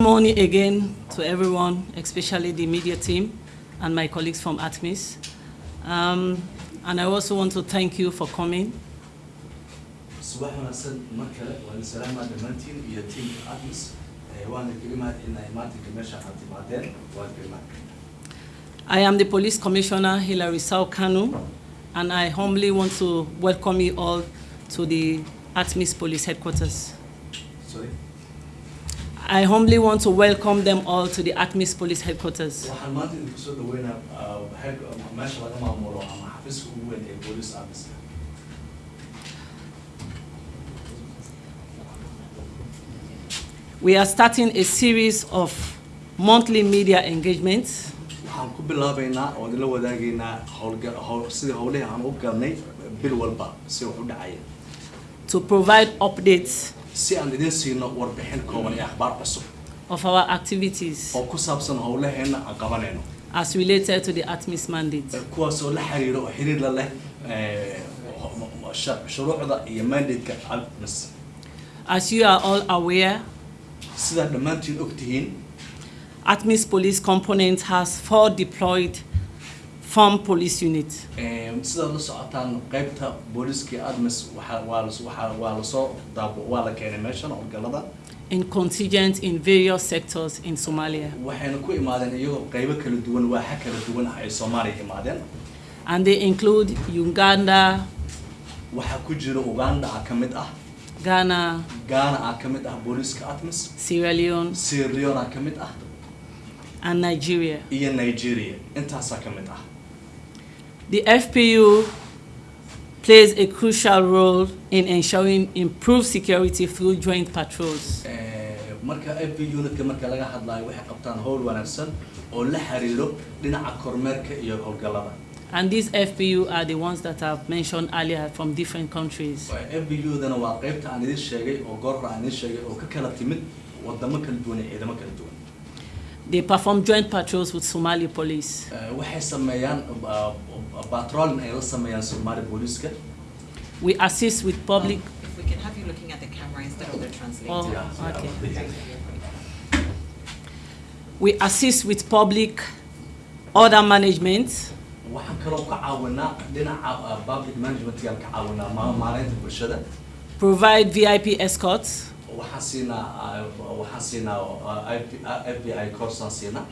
morning again to everyone, especially the media team and my colleagues from ATMIS. Um, and I also want to thank you for coming. I am the Police Commissioner Hilary Sao Kanu, and I humbly want to welcome you all to the ATMIS Police Headquarters. sorry I humbly want to welcome them all to the ATMIS Police Headquarters. We are starting a series of monthly media engagements to provide updates si aan idin siino warbixin kooban ee akhbaar cusub. Of our activities. Oo ku saabsan howlaheenna aan qabanayno. As related to the ATMIS mandate. kuwaasoo la xiriiro oo xiriir la leh eh, shuruucda iyo mandate-ka admis As you are all aware, sidaa dhammaantiin og ATMIS Police Component has four deployed farm police units. eh, sidaad la socotaan qaybta booliska admis waa la soo waa la keenay meeshan howlgalada in contingent in various sectors in Somalia. waxayna ku imaadeen iyagoo qaybo kala duwan waaxa kala duwan ah ay soomaaliya imaadeen. And they include Uganda, waxaa ku jira uganda ka mid ah. Ghana, ghana ka mid ah booliska admis. Sierra Leone, sierra leone ka mid ah. And Nigeria. iyo nigeria intaasaa ka mid ah The FPU plays a crucial role in ensuring improved security through joint patrols. Eh, marka ap unitka marka laga hadlayo waxay qabtaan howl wanaagsan oo la xiriiro dhinaca kormeerka iyo howlgalada And these FPU are the ones that I've mentioned earlier from different countries. ap udana waa qaybta aan idin sheegay oo goorra aan idin sheegay oo ka kala timid wadamo kala duwan iyo ciidamo kala duwan They perform joint patrols with Somali police. Eh, waxay sameeyaan uh, patrolin ay la sameeyaan soomaali booliska We assist with public. If we can have you looking at the camera instead of the translator. Oh, Yeah, okay. yeah. We assist with public order management, waxaan kaloo ka caawinaa dhinaca uh, public managementkaan ka caawinaa ma- maareynta bulshada provide VIP escorts, uh, uh, coursaan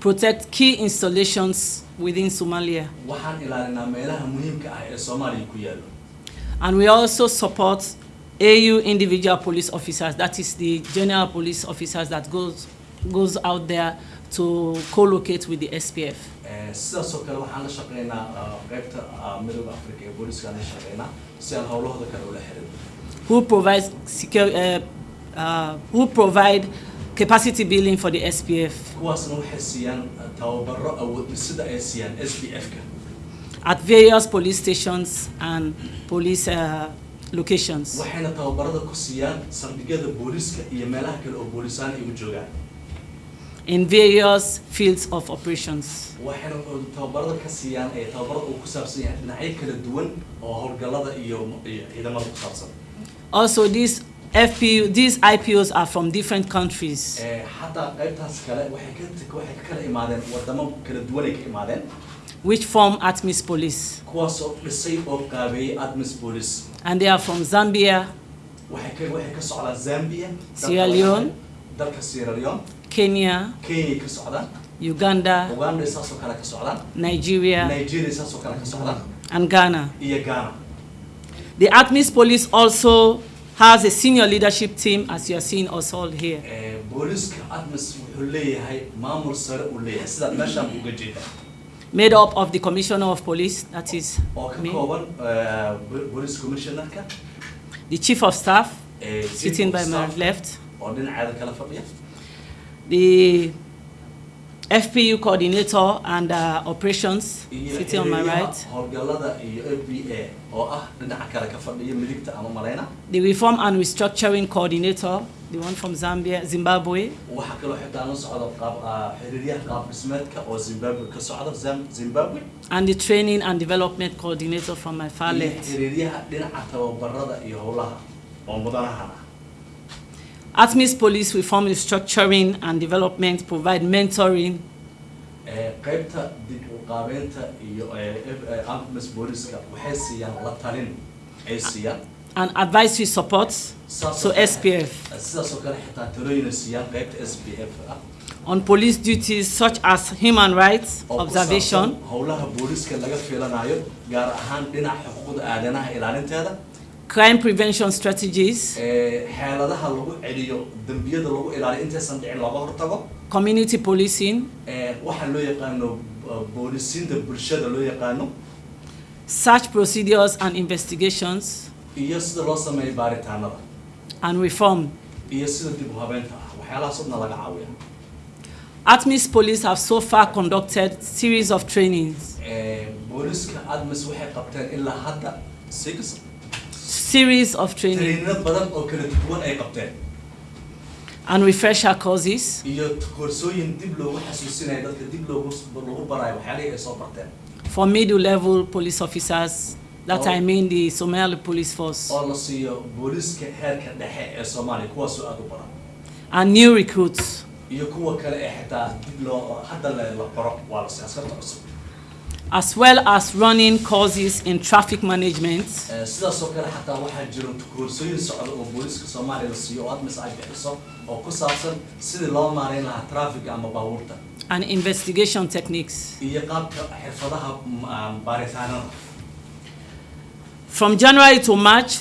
protect key installations within Somalia. waxaan ilaalinaa meelaha muhiimka ee soomaaliya ku yaalo And we also support AU individual police officers, that is the general police officers that goes, goes out there to co-locate with the SPF. Eh, sidaasoo kale waxaan la shaqeynaa uh, qaybta uh, midooda africa ee booliiskaan la shaqeynaa si aan howlahooda kale ula xirin who provides secure, uh, uh, who provide capacity building for the SPF kuwaasna waxay siiyaan tababaro awood sida ay siiyaan s b f-ka at various police stations and police uh, locations. waxayna tababarada ku siiyaan saldhigyada booliiska iyo meelaha kale oo booliisaan ay u joogaan in various fields of operations. waxayna tababarada ka siiyaan ee tababarada uu ku saabsan yahay dhinacyo kala duwan oo howlgalada iyo iyo ciidamada ku saabsan Also, these FPU, these IPOs are from different countries. Eh, xataa qaybtaas kale waxay ka waxay ka kala imaadeen wadamo kala duwan ay ka imaadeen. Which form ATMIS police. kuwaas oo dhisay oo qaabeeyey admis police. And they are from Zambia, waxay ka waxay ka socdaan zambia dalka Sierra Leone. dalka sierra leone. Kenya, kenya ka socdaan Uganda, uganda saasoo kale ka socdaan Nigeria, nigeria saasoo kale ka socdaan and ghana. The ATMIS police also has a senior leadership team, as you are seeing us all here. Eh, booliiska admis wuxuu leeyahay maamul sare uu leeyahay sidaad meeshaan uga jeeda made up of the Commissioner of Police, that is me, eh, bo- police commissionerka the Chief of Staff, eh, sitting by my left, oo dhinaceeda kala fadhiya the FPU Coordinator and uh, Operations, sitting on my right, howlgalada iyo a b a. Oo ah dhinaca kale ka fadhiya midigta ama mareyna the Reform and Restructuring Coordinator, the one from Zambia, Zimbabwe, waxaa kaloo xitaa la socda qaab xiriiryaha qaab dhismeedka oo zimbabwe ka socda Zam- zimbabwe. And the Training and Development Coordinator from my far ATMIS Police Reform Restructuring and Development provide mentoring, Ee, qaybta dib u qaabeynta iyo ee, ee, booliska waxay siiyaan la talin ay siiyaan and advisory support to SPF sidaas oo kale xitaa talooyina siiyaan qaybta s p f ah on police duties such as human rights observation, howlaha booliska laga filanayo gaar ahaan dhinaca xuquuqda aadanaha ilaalinteeda crime prevention strategies, eh, ee, xeeladaha lagu celiyo dembiyada lagu ilaaliyo intaysan dhicin looga hortago. Community policing, ee, waxa loo yaqaano eh, boolisiinta bulshada loo yaqaano. Search procedures and investigations, iyo sida loo sameeyo baaritaanada. And reform. iyo sida dib u habeynta waxyaalahaas oo dhan laga caawiya ATMIS Police have so far conducted series of trainings, series of training trainino badan oo kala duwan ay qabteen and refresher courses iyo koorsooyin dib loogu xasuusinayo dadka dib loogu lagu barayo waxyaalihii ay soo barteen for middle level police officers. That Oh. I mean the Somali Police Force oo la siiyo booliska heerka dhexe ee soomaaliya kuwaasoo aada u badan and new recruits. As well as running courses in traffic management, sidaas oo kale xataa waxaa jiro koorsooyin socda oo booliska soomaaliya siiyo oo admis ay bixiso oo ku saabsan sidii loo maareyn lahaa traffic ama baabuurta. And investigation techniques. iyo qaabka xirfadaha ah, baaritaanada. From January to March,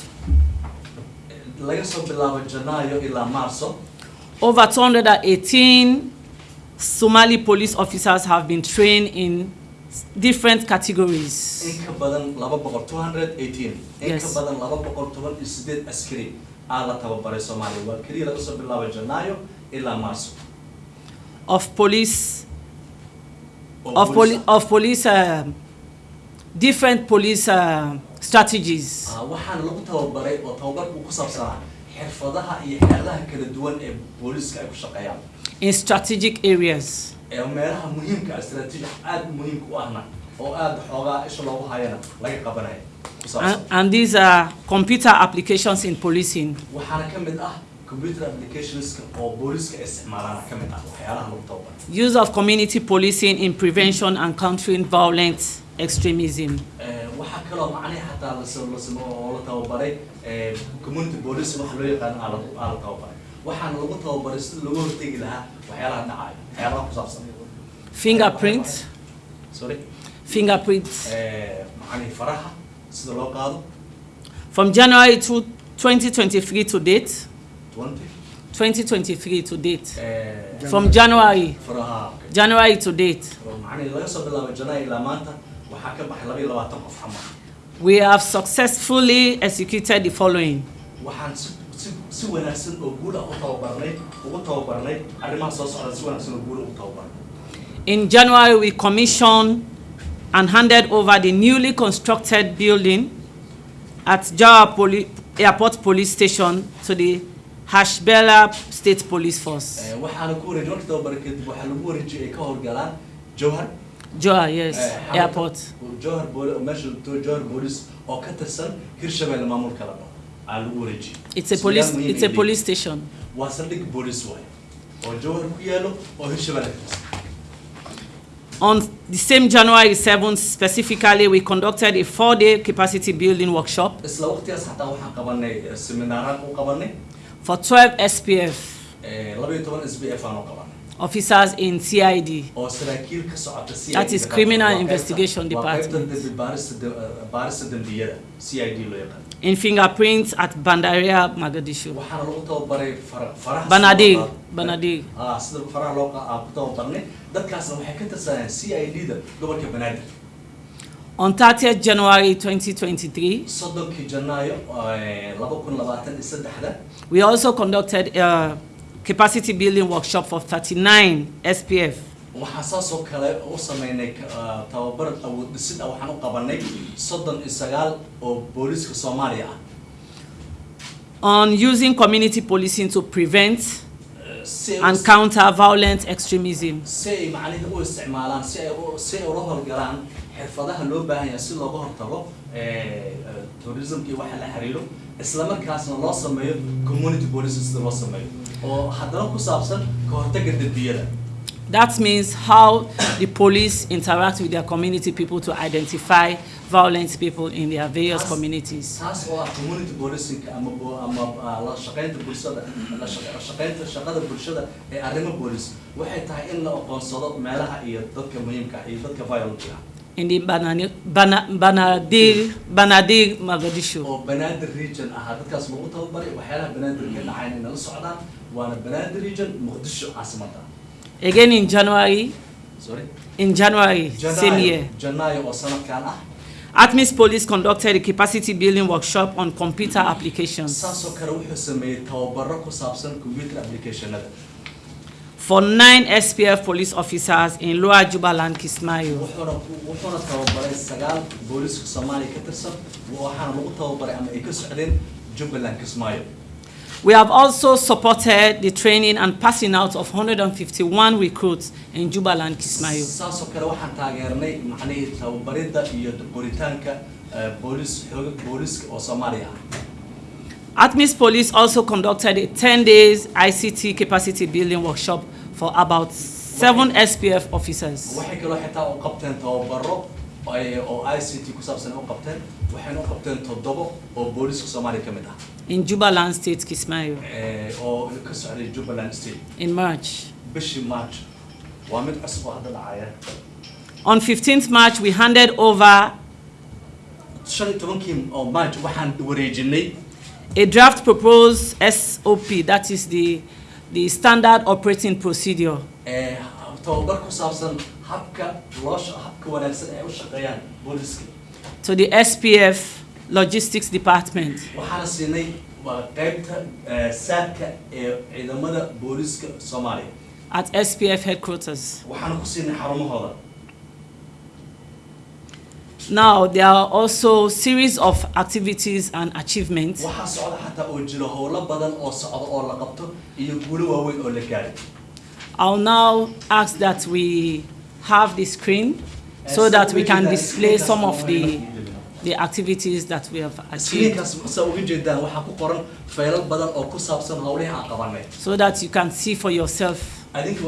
laga soo bilaabo janaayo ilaa maarso over 218 Somali police officers have been trained in different categories. in ka badan laba boqol two hundred eighteen in Yes. badan laba boqol toban iyo sideed askari aa la tababaray soomaaliya waa keliya laga soo bilaabo janaayo ilaa maarso Of police, of, poli- of police, um different police uh, strategies. Ah, waxaana lagu tababaray oo tababarku ku saabsanaa xirfadaha iyo xeeladaha kala duwan ee booliiska ay ku shaqeeyaan in strategic areas. Ee meelaha muhiimka istaraatiiji aada muhiimka u ahna oo aada xoogaa isha loogu hayana laga qabanayo And, and these are computer applications in policing, waxaana ka mid ah computer applicationska oo booliiska ay isticmaalaana ka mid ah waxyaalaha lagu tababaray use of community policing in prevention and countering violent extremism, Ee, waxaa kaloo macnihi xataa la sa- la samo- oo la tababaray ee, community waxa loo yaqaan aa la- aa la tababaray waxaana lagu sida looga hortegi lahaa waxyaalaha dhacaya waxyaalaha ku saabsan fingerprint, sorry fingerprint. Faraha sida loo qaado From January to 2023 to date, twenty. 2023 to date, ee, from January, faraha okay. January to date, macnihi laga soo bilaabo janaayo ilaa maanta waxaa ka baxay laba iyo labaatan qof camal we have successfully executed the following. waxaan si si si wanaagsan oo guul ah u tababarnay ugu tababarnay arrimaha soo socda si wanaagsan oo guul ah ugu tababarnay In January, we commissioned and handed over the newly constructed building at Jawa Poli- Airport Police Station to the Hirshabelle State Police Force. Ee, waxaana ku wareejiyay markii tababaray kadib waxaa lagu wareejiyay ay ka howlgalaan jowhar Jawa, yes, airport. jowhar booli meesha to- jowhar boolice oo ka tirsan hirshabelle maamulka la dhaho aa lagu wareejiyay It's a police, muhiim it's a police station. leeyihiin. waa saldhig boolice waaye oo jowhar ku yaalo oo hirshabelle ka tirsan On the same January 7th, specifically, we conducted a four-day capacity building workshop. Isla waqtigaas xataa waxaan qabanay eh, seminaaraan u qabanay for 12 SPF ee, laba iyo toban s b f aan u qabanay officers in CID. oo saraakiil ka socota CID That is Criminal Investigation Department. Dembi baarista de- baarista dembiyada c i d loo yaqaan in fingerprints at Bandaria, Mogadishu. waxaana lagu tababaray fara- faraha Banadir, sida loo qaado- Banadir. ah sida faraha loo qa- aan dadkaasna waxay ka tirsanayaan c i d da gobolka banaadir On 30th January 2023, soddonkii janaayo eh, laba kun labaatan iyo saddexda we also conducted a capacity building workshop for 39 SPF waxaan saasoo kale u sameynay ah, tababar awood dhisid ah waxaan u qabanay soddon iyo sagaal oo booliiska soomaaliya ah. On using community policing to prevent and counter violent extremism. si ay macnihi u isticmaalaan si ay si ay ula howlgalaan xirfadaha loo baahan yahay si looga hortago eh, eh, tourismka iyo waxa la xiriiro isla markaasna loo sameeyo community policing sida loo sameeyo. Oo haddana ku saabsan ka hortagga dembiyada That means how the police interact with their community people to identify violent people in their various As- communities. oo ah community policing ama ama ah, la shaqaynta bulshada la shaqaynta shaqada bulshada ee arrimo boolis waxay tahay in la aqoonsado meelaha iyo dadka muhiimka ah iyo dadka violent ah In the Banadir, Banadir Mogadishu. oo banaadir region ahaa dadkaas lagu tababaray waxyaalaha banaadir ka dhacayn inay la socdaan waana banaadir region muqdisho caasimada Again in January, sorry? In January, same year. sanadkan ah ATMIS Police conducted a capacity building workshop on computer applications. Saasoo kale wuxuu sameeyey tababaro ku saabsan computer applicationada for nine SPF police officers in Lower Jubaland, Kismayo. wuxuuna wuxuuna tababaray sagaal booliska soomaaliya ka tirsan waxaana lagu tababaray ama ay ka socdeen jubbaland kismaayo We have also supported the training and passing out of 151 recruits in Jubaland, Kismayo. saasoo kale waxaan taageernay macnihii tababaridda iyo qoritaanka eh, boolis xooga booliska oo soomaaliya ATMIS Police also conducted a 10 days ICT capacity building workshop for about seven SPF officers. waxay kaloo xitaa u qabteen tababaro ay- oo i c t ku saabsan u qabteen waxayna u qabteen toddobo oo booliska soomaaliya ka mid ah in Jubaland State, Kismayo, oo ka socday jubbaland state. In March. bishii march. Waa mid cusub oo hadda dhacaya On 15th March, we handed over shan iyo tobankii oo march waxaan wareejinay a draft proposed SOP, that is the, the standard operating procedure, to the SPF Logistics Department. At SPF headquarters. Now, there are also series of activities and achievements. I'll now ask that we have the screen so that we can display some of the, the activities that we have achieved, screenkaas saa uga jeedaan waxaa ku qoran faylal badan oo ku saabsan howlihii aan qabanay so that you can see for yourself adinka